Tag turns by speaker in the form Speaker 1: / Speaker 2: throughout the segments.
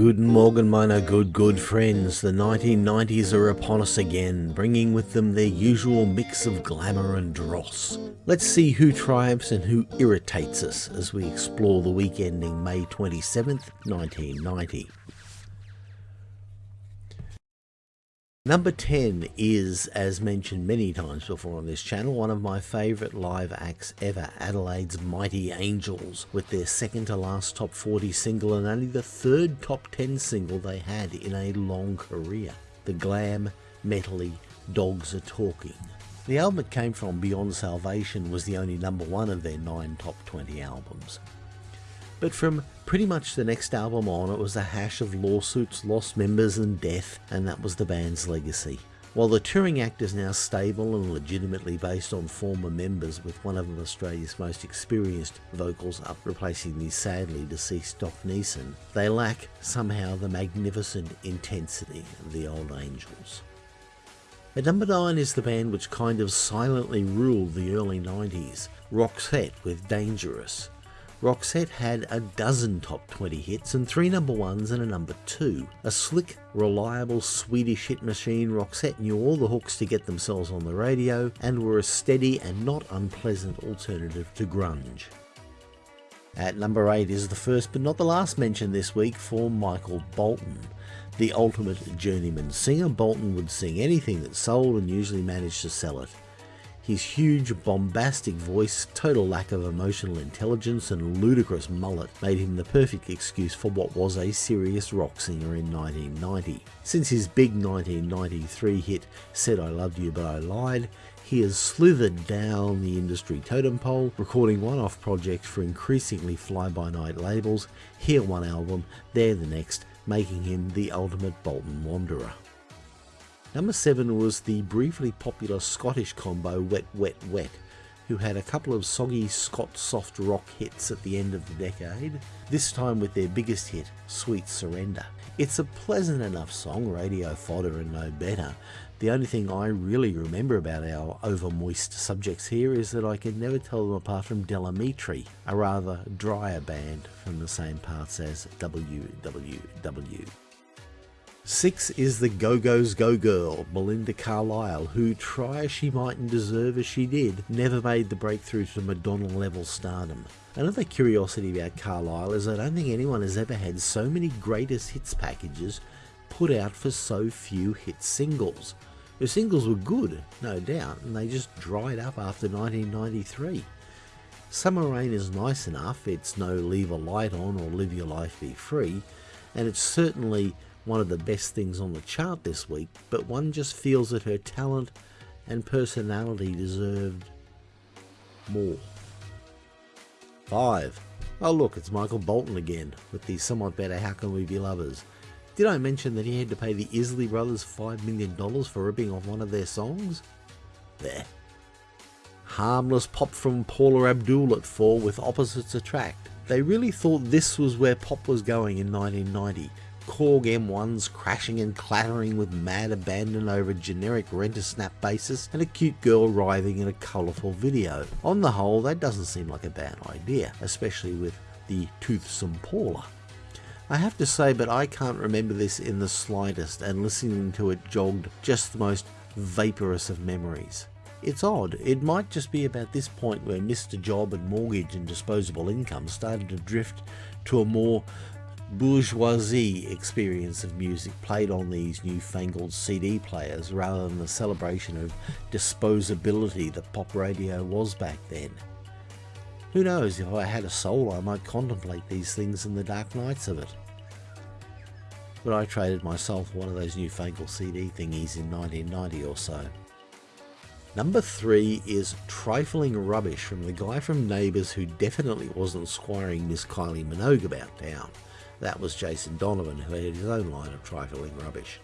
Speaker 1: Guten Morgen, meine good, good friends. The 1990s are upon us again, bringing with them their usual mix of glamour and dross. Let's see who triumphs and who irritates us as we explore the week ending May 27th, 1990. Number 10 is, as mentioned many times before on this channel, one of my favourite live acts ever, Adelaide's Mighty Angels, with their second to last top 40 single and only the third top 10 single they had in a long career. The glam, metally, Dogs Are Talking. The album it came from, Beyond Salvation, was the only number one of their nine top 20 albums. But from pretty much the next album on, it was a hash of lawsuits, lost members, and death, and that was the band's legacy. While the touring act is now stable and legitimately based on former members, with one of them Australia's most experienced vocals up replacing the sadly deceased Doc Neeson, they lack somehow the magnificent intensity of the old Angels. At number 9 is the band which kind of silently ruled the early 90s, Roxette with Dangerous. Roxette had a dozen top 20 hits and three number ones and a number two. A slick, reliable Swedish hit machine, Roxette knew all the hooks to get themselves on the radio and were a steady and not unpleasant alternative to grunge. At number 8 is the first but not the last mention this week for Michael Bolton. The ultimate journeyman singer, Bolton would sing anything that sold and usually managed to sell it. His huge, bombastic voice, total lack of emotional intelligence, and ludicrous mullet made him the perfect excuse for what was a serious rock singer in 1990. Since his big 1993 hit Said I Loved You But I Lied, he has slithered down the industry totem pole, recording one-off projects for increasingly fly-by-night labels, here one album, there the next, making him the ultimate Bolton wanderer. Number 7 was the briefly popular Scottish combo Wet Wet Wet, who had a couple of soggy Scot soft rock hits at the end of the decade, this time with their biggest hit, Sweet Surrender. It's a pleasant enough song, radio fodder and no better. The only thing I really remember about our over-moist subjects here is that I can never tell them apart from Del Amitri, a rather drier band from the same parts as WWW. Six is the Go-Go's Go Girl, Belinda Carlisle, who, try as she might and deserve as she did, never made the breakthrough to Madonna level stardom. Another curiosity about Carlisle is I don't think anyone has ever had so many greatest hits packages put out for so few hit singles. Her singles were good, no doubt, and they just dried up after 1993. Summer Rain is nice enough, it's no Leave a Light On or Live Your Life Be Free, and it's certainly one of the best things on the chart this week, but one just feels that her talent and personality deserved more. 5. Oh look, it's Michael Bolton again, with the somewhat better How Can We Be Lovers. Did I mention that he had to pay the Isley Brothers $5 million for ripping off one of their songs? There. Harmless pop from Paula Abdul at 4 with Opposites Attract. They really thought this was where pop was going in 1990, Korg M1s crashing and clattering with mad abandon over generic rent-a-snap basis and a cute girl writhing in a colourful video. On the whole, that doesn't seem like a bad idea, especially with the toothsome Paula. I have to say, but I can't remember this in the slightest, and listening to it jogged just the most vaporous of memories. It's odd, it might just be about this point where Mr. Job and mortgage and disposable income started to drift to a more bourgeoisie experience of music played on these newfangled CD players rather than the celebration of disposability that pop radio was back then. Who knows, if I had a soul I might contemplate these things in the dark nights of it. But I traded myself one of those newfangled CD thingies in 1990 or so. Number 3 is Trifling Rubbish from the guy from Neighbours who definitely wasn't squiring Miss Kylie Minogue about town. That was Jason Donovan, who had his own line of trifling rubbish.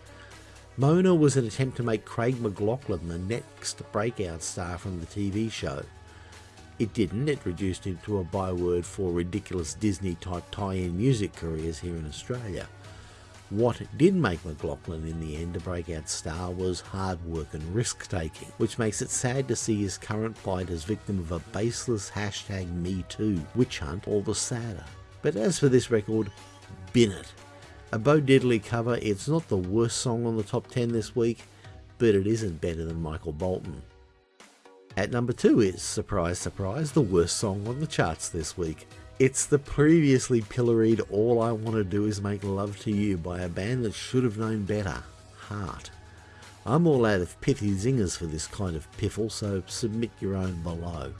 Speaker 1: Mona was an attempt to make Craig McLachlan the next breakout star from the TV show. It didn't, it reduced him to a byword for ridiculous Disney-type tie-in music careers here in Australia. What did make McLachlan in the end a breakout star was hard work and risk-taking, which makes it sad to see his current plight as victim of a baseless hashtag MeToo witch hunt all the sadder. But as for this record, bin it. A Bo Diddley cover, it's not the worst song on the top 10 this week, but it isn't better than Michael Bolton. At number 2 is, surprise surprise, the worst song on the charts this week. It's the previously pilloried All I Want to Do Is Make Love to You by a band that should have known better, Heart. I'm all out of pithy zingers for this kind of piffle, so submit your own below.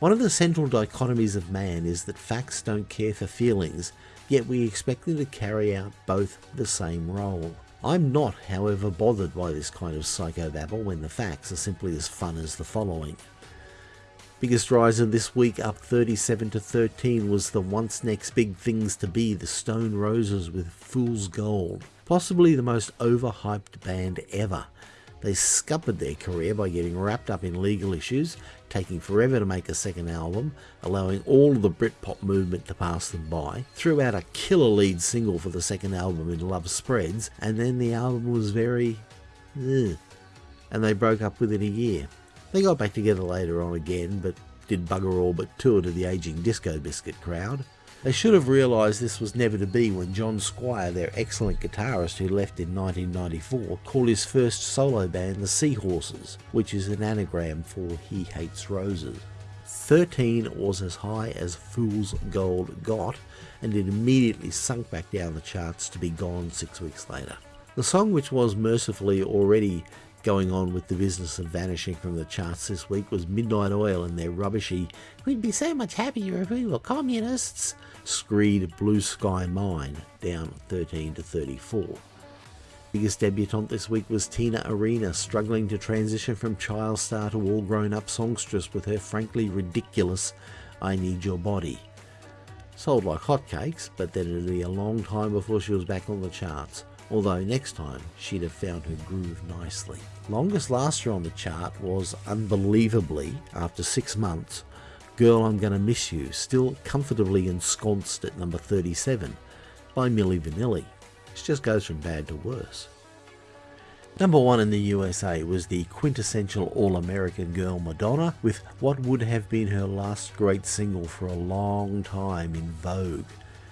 Speaker 1: One of the central dichotomies of man is that facts don't care for feelings, yet we expect them to carry out both the same role. I'm not, however, bothered by this kind of psychobabble when the facts are simply as fun as the following. Biggest riser this week up 37 to 13 was the once next big things to be the Stone Roses with Fool's Gold, possibly the most overhyped band ever. They scuppered their career by getting wrapped up in legal issues, taking forever to make a second album, allowing all of the Britpop movement to pass them by, threw out a killer lead single for the second album in Love Spreads, and then the album was very... Ugh, and they broke up within a year. They got back together later on again, but did bugger all but tour to the aging Disco Biscuit crowd. They should have realised this was never to be when John Squire, their excellent guitarist who left in 1994, called his first solo band the Seahorses, which is an anagram for He Hates Roses. 13 was as high as Fool's Gold got, and it immediately sunk back down the charts to be gone six weeks later. The song, which was mercifully already going on with the business of vanishing from the charts this week was Midnight Oil and their rubbishy, We'd be so much happier if we were communists, screed Blue Sky Mine, down 13 to 34. Biggest debutante this week was Tina Arena, struggling to transition from child star to all grown up songstress with her frankly ridiculous I Need Your Body. Sold like hotcakes, but then it'd be a long time before she was back on the charts although next time she'd have found her groove nicely. Longest laster on the chart was, unbelievably, after six months, Girl I'm Gonna Miss You, still comfortably ensconced at number 37 by Milli Vanilli. It just goes from bad to worse. Number one in the USA was the quintessential All-American girl Madonna with what would have been her last great single for a long time in Vogue.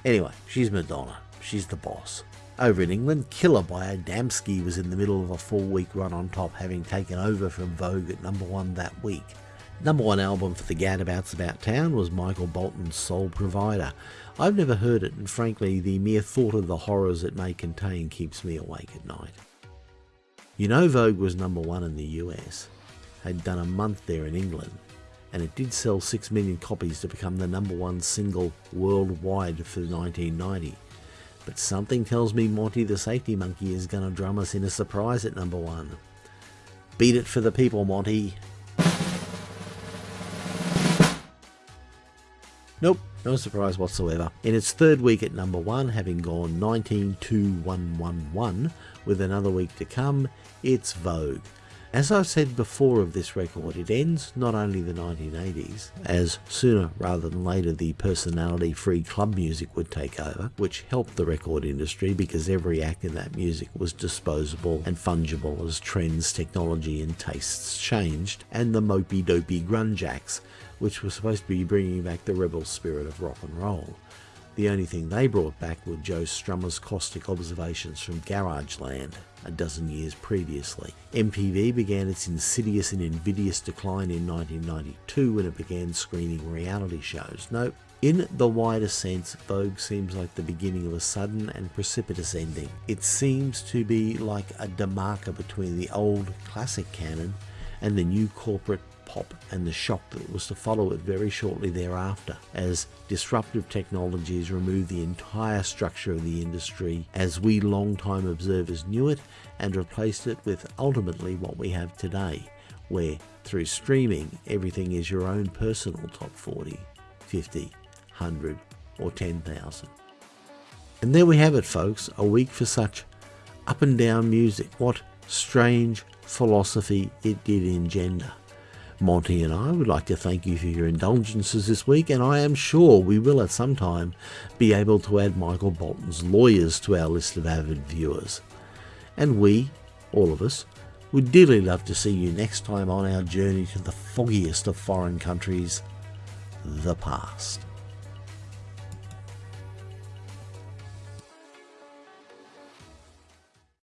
Speaker 1: Anyway, she's Madonna. She's the boss. Over in England, Killer by Adamski was in the middle of a four week run on top, having taken over from Vogue at number one that week. Number one album for the Gadabouts About Town was Michael Bolton's Soul Provider. I've never heard it, and frankly, the mere thought of the horrors it may contain keeps me awake at night. You know, Vogue was number one in the US, had done a month there in England, and it did sell 6 million copies to become the number one single worldwide for 1990. But something tells me Monty the safety monkey is going to drum us in a surprise at number one. Beat it for the people, Monty. Nope, no surprise whatsoever. In its third week at number one, having gone 19 2 1 1 1, with another week to come, it's Vogue. As I've said before of this record, it ends not only the 1980s, as sooner rather than later the personality free club music would take over, which helped the record industry because every act in that music was disposable and fungible as trends, technology, and tastes changed, and the mopey dopey grunge acts, which were supposed to be bringing back the rebel spirit of rock and roll. The only thing they brought back were Joe Strummer's caustic observations from Garage Land a dozen years previously. MTV began its insidious and invidious decline in 1992 when it began screening reality shows. Nope. In the wider sense, Vogue seems like the beginning of a sudden and precipitous ending. It seems to be like a demarker between the old classic canon and the new corporate pop and the shock that was to follow it very shortly thereafter, as disruptive technologies removed the entire structure of the industry as we long-time observers knew it and replaced it with ultimately what we have today, where through streaming everything is your own personal top 40, 50, 100 or 10,000. And there we have it folks, a week for such up and down music. What strange philosophy it did engender. Monty and I would like to thank you for your indulgences this week, and I am sure we will at some time be able to add Michael Bolton's lawyers to our list of avid viewers. And we, all of us, would dearly love to see you next time on our journey to the foggiest of foreign countries, the past.